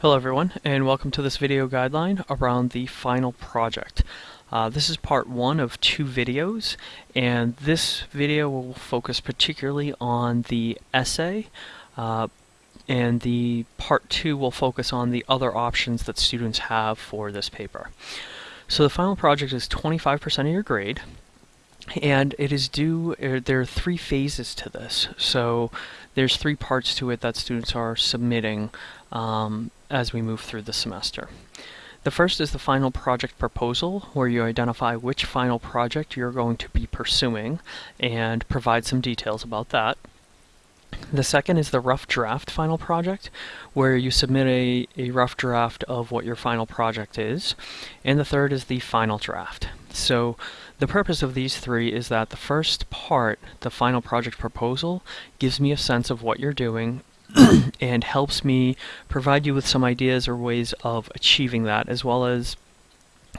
Hello everyone and welcome to this video guideline around the final project. Uh, this is part one of two videos and this video will focus particularly on the essay uh, and the part two will focus on the other options that students have for this paper. So the final project is 25% of your grade and it is due, er, there are three phases to this. So there's three parts to it that students are submitting um, as we move through the semester. The first is the final project proposal, where you identify which final project you're going to be pursuing and provide some details about that. The second is the rough draft final project, where you submit a, a rough draft of what your final project is. And the third is the final draft. So the purpose of these three is that the first part, the final project proposal, gives me a sense of what you're doing and helps me provide you with some ideas or ways of achieving that, as well as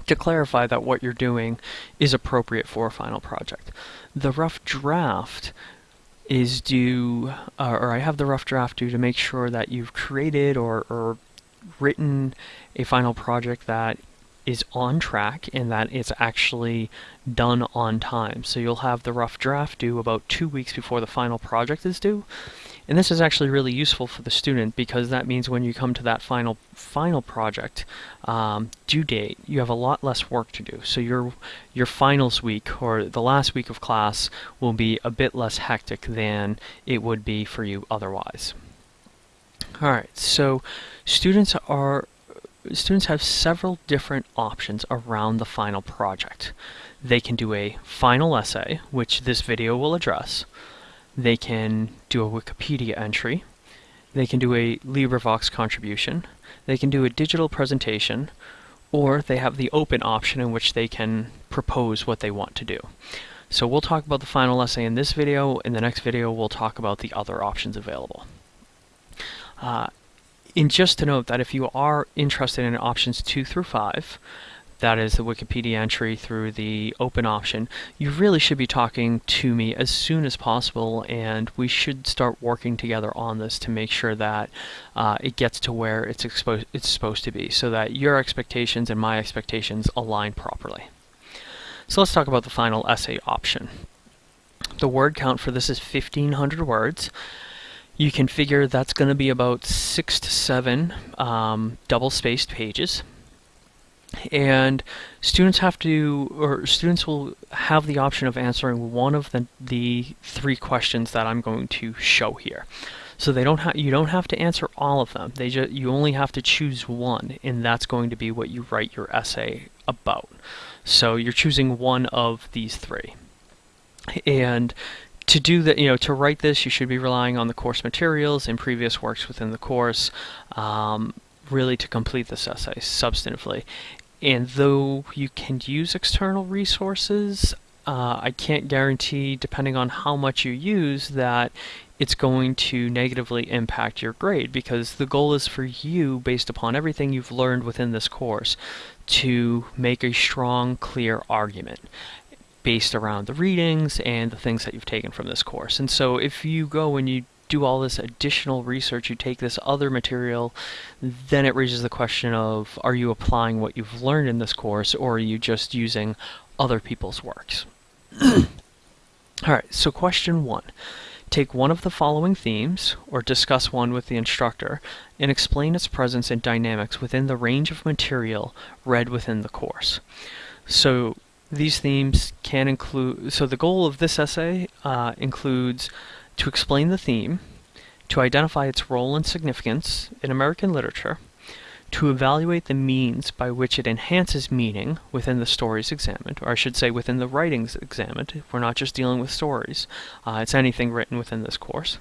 to clarify that what you're doing is appropriate for a final project. The rough draft is due, uh, or I have the rough draft due to make sure that you've created or, or written a final project that is on track and that it's actually done on time. So you'll have the rough draft due about two weeks before the final project is due. And this is actually really useful for the student because that means when you come to that final final project um, due date, you have a lot less work to do. So your your finals week or the last week of class will be a bit less hectic than it would be for you otherwise. All right, so students are students have several different options around the final project. They can do a final essay, which this video will address. They can do a Wikipedia entry. They can do a LibriVox contribution. They can do a digital presentation. Or they have the open option in which they can propose what they want to do. So we'll talk about the final essay in this video. In the next video, we'll talk about the other options available. Uh, and just to note that if you are interested in options 2 through 5, that is the Wikipedia entry through the open option, you really should be talking to me as soon as possible and we should start working together on this to make sure that uh, it gets to where it's, it's supposed to be so that your expectations and my expectations align properly. So let's talk about the final essay option. The word count for this is 1500 words. You can figure that's going to be about six to seven um, double-spaced pages. And students have to or students will have the option of answering one of the the three questions that I'm going to show here. So they don't you don't have to answer all of them. They just you only have to choose one and that's going to be what you write your essay about. So you're choosing one of these three. And to do that, you know, to write this, you should be relying on the course materials and previous works within the course, um, really to complete this essay substantively. And though you can use external resources, uh, I can't guarantee, depending on how much you use, that it's going to negatively impact your grade because the goal is for you, based upon everything you've learned within this course, to make a strong, clear argument based around the readings and the things that you've taken from this course. And so if you go and you do all this additional research, you take this other material, then it raises the question of are you applying what you've learned in this course or are you just using other people's works? Alright, so question one. Take one of the following themes, or discuss one with the instructor, and explain its presence and dynamics within the range of material read within the course. So these themes can include, so the goal of this essay uh, includes to explain the theme, to identify its role and significance in American literature, to evaluate the means by which it enhances meaning within the stories examined, or I should say within the writings examined. We're not just dealing with stories, uh, it's anything written within this course.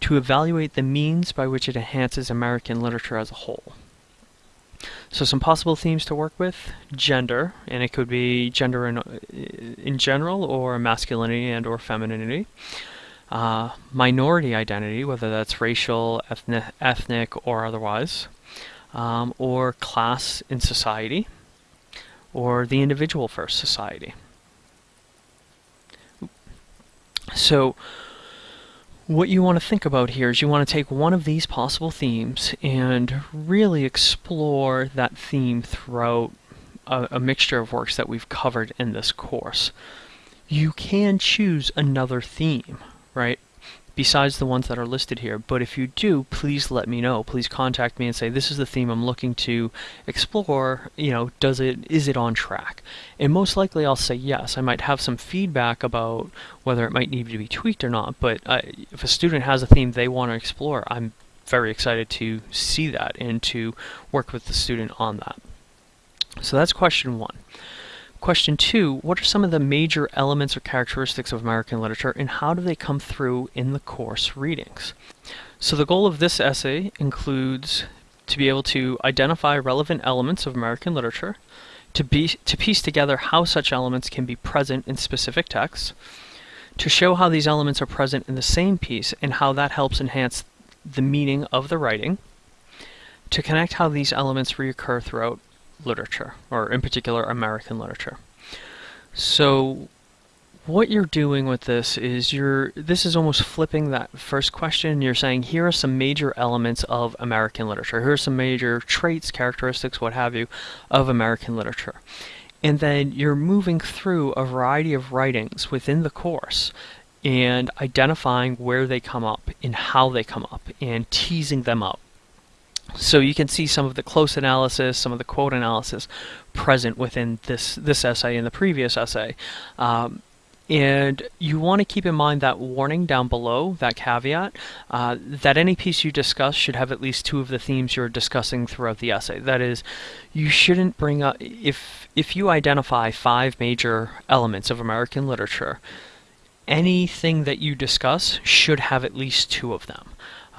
To evaluate the means by which it enhances American literature as a whole. So some possible themes to work with, gender, and it could be gender in, in general, or masculinity and or femininity uh, minority identity, whether that's racial, ethnic, ethnic or otherwise, um, or class in society, or the individual first society. So what you want to think about here is you want to take one of these possible themes and really explore that theme throughout a, a, mixture of works that we've covered in this course. You can choose another theme, right? Besides the ones that are listed here. But if you do, please let me know. Please contact me and say, this is the theme I'm looking to explore. You know, does it, is it on track? And most likely I'll say yes. I might have some feedback about whether it might need to be tweaked or not. But if a student has a theme they want to explore, I'm very excited to see that and to work with the student on that. So that's question one. Question two, what are some of the major elements or characteristics of American literature and how do they come through in the course readings? So the goal of this essay includes to be able to identify relevant elements of American literature, to, be, to piece together how such elements can be present in specific texts, to show how these elements are present in the same piece and how that helps enhance the meaning of the writing, to connect how these elements reoccur throughout literature, or in particular American literature. So what you're doing with this is you're this is almost flipping that first question. You're saying here are some major elements of American literature. Here are some major traits characteristics what have you of American literature. And then you're moving through a variety of writings within the course and identifying where they come up and how they come up and teasing them up so you can see some of the close analysis, some of the quote analysis present within this, this essay and the previous essay. Um, and you want to keep in mind that warning down below, that caveat, uh, that any piece you discuss should have at least two of the themes you're discussing throughout the essay. That is, you shouldn't bring up, if, if you identify five major elements of American literature, anything that you discuss should have at least two of them.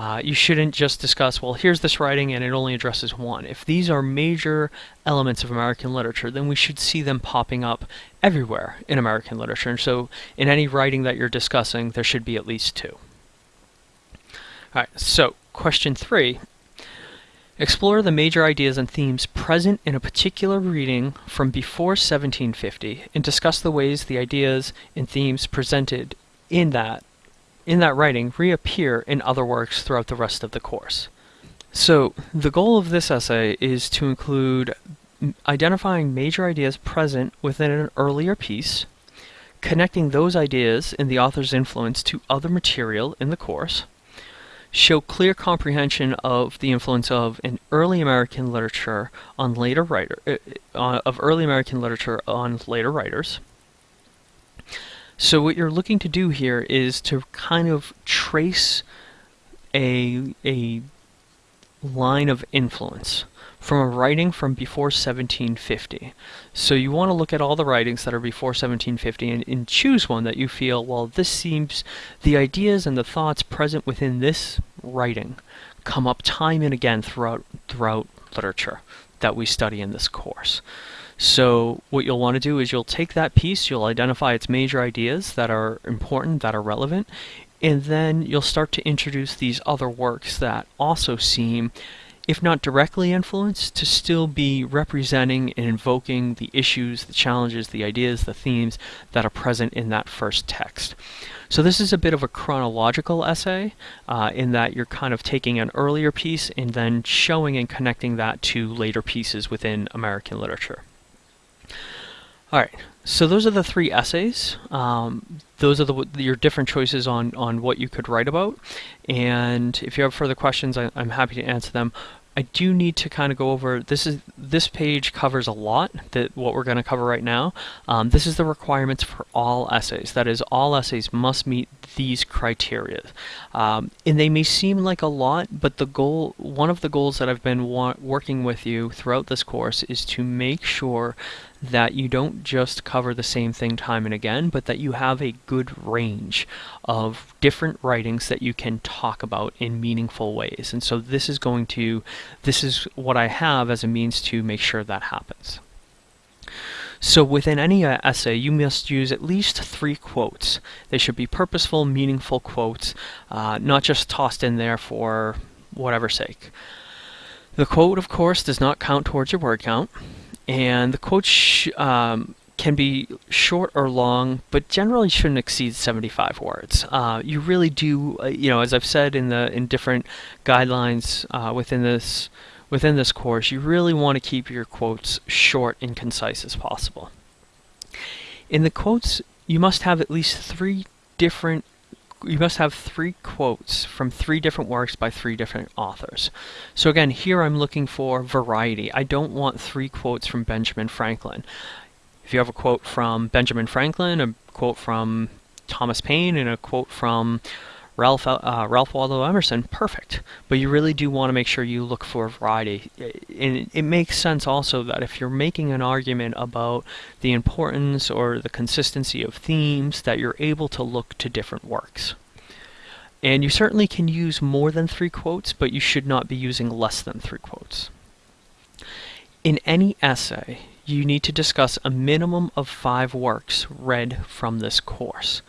Uh, you shouldn't just discuss, well, here's this writing and it only addresses one. If these are major elements of American literature, then we should see them popping up everywhere in American literature. And so in any writing that you're discussing, there should be at least two. All right, so question three. Explore the major ideas and themes present in a particular reading from before 1750 and discuss the ways the ideas and themes presented in that in that writing reappear in other works throughout the rest of the course. So the goal of this essay is to include identifying major ideas present within an earlier piece, connecting those ideas and the author's influence to other material in the course, show clear comprehension of the influence of an early American literature on later writer uh, of early American literature on later writers, so what you're looking to do here is to kind of trace a, a line of influence from a writing from before 1750. So you want to look at all the writings that are before 1750 and, and, choose one that you feel, well, this seems, the ideas and the thoughts present within this writing come up time and again throughout, throughout literature that we study in this course. So what you'll want to do is you'll take that piece, you'll identify its major ideas that are important, that are relevant, and then you'll start to introduce these other works that also seem, if not directly influenced, to still be representing and invoking the issues, the challenges, the ideas, the themes that are present in that first text. So this is a bit of a chronological essay uh, in that you're kind of taking an earlier piece and then showing and connecting that to later pieces within American literature. All right, so those are the three essays. Um, those are the, your different choices on, on what you could write about. And if you have further questions, I, I'm happy to answer them. I do need to kind of go over this is this page covers a lot that what we're going to cover right now. Um, this is the requirements for all essays. That is, all essays must meet these criteria, um, and they may seem like a lot, but the goal, one of the goals that I've been working with you throughout this course, is to make sure that you don't just cover the same thing time and again, but that you have a good range of different writings that you can talk about in meaningful ways. And so this is going to, this is what I have as a means to make sure that happens. So within any uh, essay, you must use at least three quotes. They should be purposeful, meaningful quotes, uh, not just tossed in there for whatever sake. The quote, of course, does not count towards your word count and the quotes um, can be short or long, but generally shouldn't exceed 75 words. Uh, you really do, uh, you know, as I've said in the in different guidelines uh, within this within this course, you really want to keep your quotes short and concise as possible. In the quotes, you must have at least three different you must have three quotes from three different works by three different authors. So again, here I'm looking for variety. I don't want three quotes from Benjamin Franklin. If you have a quote from Benjamin Franklin, a quote from Thomas Paine, and a quote from Ralph, uh, Ralph Waldo Emerson, perfect. But you really do want to make sure you look for a variety. And it makes sense also that if you're making an argument about the importance or the consistency of themes, that you're able to look to different works. And you certainly can use more than three quotes, but you should not be using less than three quotes. In any essay, you need to discuss a minimum of five works read from this course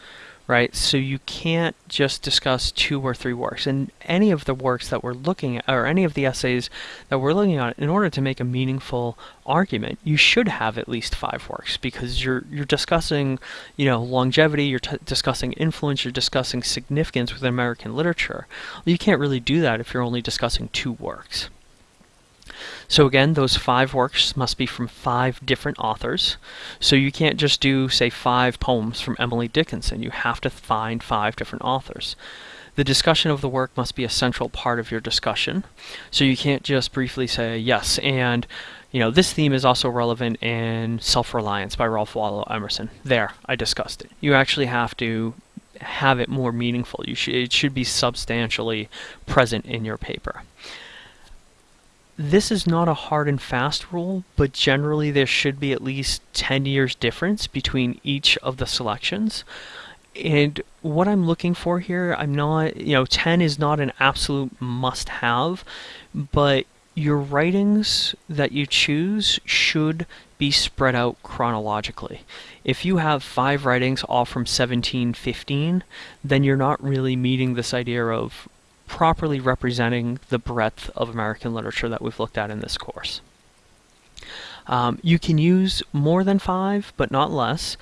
right? So you can't just discuss two or three works. And any of the works that we're looking at, or any of the essays that we're looking at, in order to make a meaningful argument, you should have at least five works because you're you're discussing, you know, longevity, you're discussing influence, you're discussing significance within American literature. You can't really do that if you're only discussing two works. So again, those five works must be from five different authors. So you can't just do, say, five poems from Emily Dickinson. You have to find five different authors. The discussion of the work must be a central part of your discussion. So you can't just briefly say, yes, and you know, this theme is also relevant in Self-Reliance by Ralph Waldo Emerson. There, I discussed it. You actually have to have it more meaningful. You sh it should be substantially present in your paper. This is not a hard and fast rule, but generally there should be at least 10 years difference between each of the selections. And what I'm looking for here, I'm not, you know, 10 is not an absolute must have, but your writings that you choose should be spread out chronologically. If you have five writings all from 1715, then you're not really meeting this idea of properly representing the breadth of American literature that we've looked at in this course. Um, you can use more than five, but not less,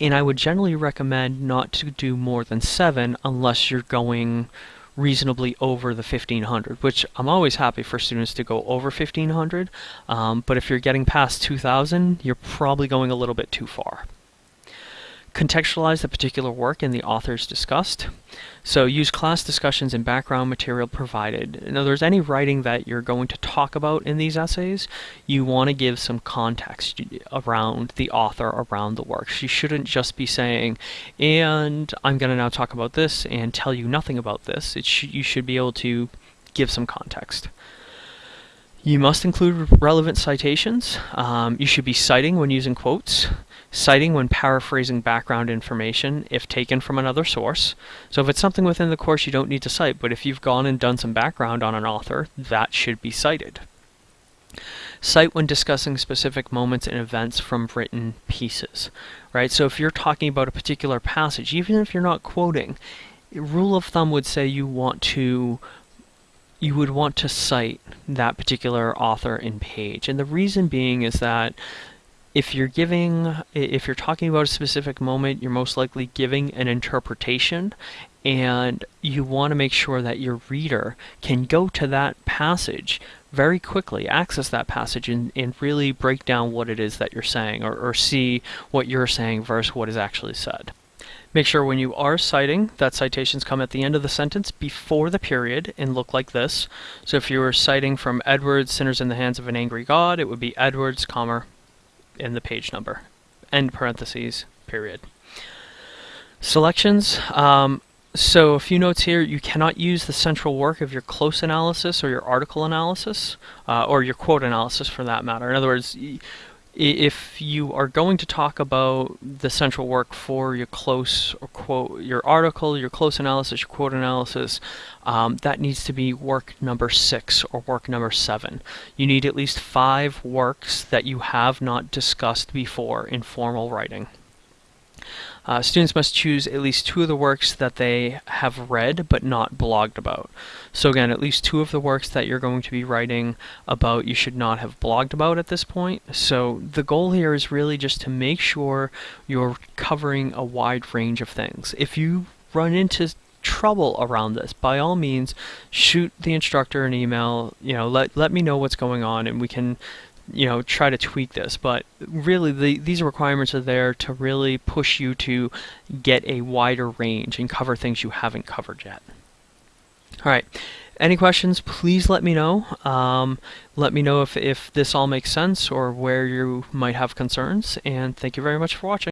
and I would generally recommend not to do more than seven unless you're going reasonably over the 1500, which I'm always happy for students to go over 1500, um, but if you're getting past 2000, you're probably going a little bit too far contextualize the particular work and the authors discussed. So use class discussions and background material provided. In other words, any writing that you're going to talk about in these essays, you want to give some context around the author, around the work. You shouldn't just be saying, and I'm going to now talk about this and tell you nothing about this. Sh you should be able to give some context. You must include relevant citations. Um, you should be citing when using quotes citing when paraphrasing background information if taken from another source. So if it's something within the course you don't need to cite, but if you've gone and done some background on an author, that should be cited. Cite when discussing specific moments and events from written pieces, right? So if you're talking about a particular passage, even if you're not quoting, rule of thumb would say you want to you would want to cite that particular author and page. And the reason being is that if you're giving, if you're talking about a specific moment, you're most likely giving an interpretation and you want to make sure that your reader can go to that passage very quickly, access that passage and, and really break down what it is that you're saying or, or see what you're saying versus what is actually said. Make sure when you are citing that citations come at the end of the sentence before the period and look like this. So if you were citing from Edwards, Sinners in the Hands of an Angry God, it would be Edwards, comma, in the page number. End parentheses, period. Selections. Um, so a few notes here. You cannot use the central work of your close analysis or your article analysis, uh, or your quote analysis for that matter. In other words, if you are going to talk about the central work for your close or quote your article your close analysis your quote analysis um, that needs to be work number six or work number seven. You need at least five works that you have not discussed before in formal writing Uh, students must choose at least two of the works that they have read but not blogged about. So again, at least two of the works that you're going to be writing about you should not have blogged about at this point. So the goal here is really just to make sure you're covering a wide range of things. If you run into trouble around this, by all means, shoot the instructor an email. You know, let let me know what's going on, and we can, you know, try to tweak this. But really, the, these requirements are there to really push you to get a wider range and cover things you haven't covered yet. All right. Any questions, please let me know. Um, let me know if, if this all makes sense or where you might have concerns. And thank you very much for watching.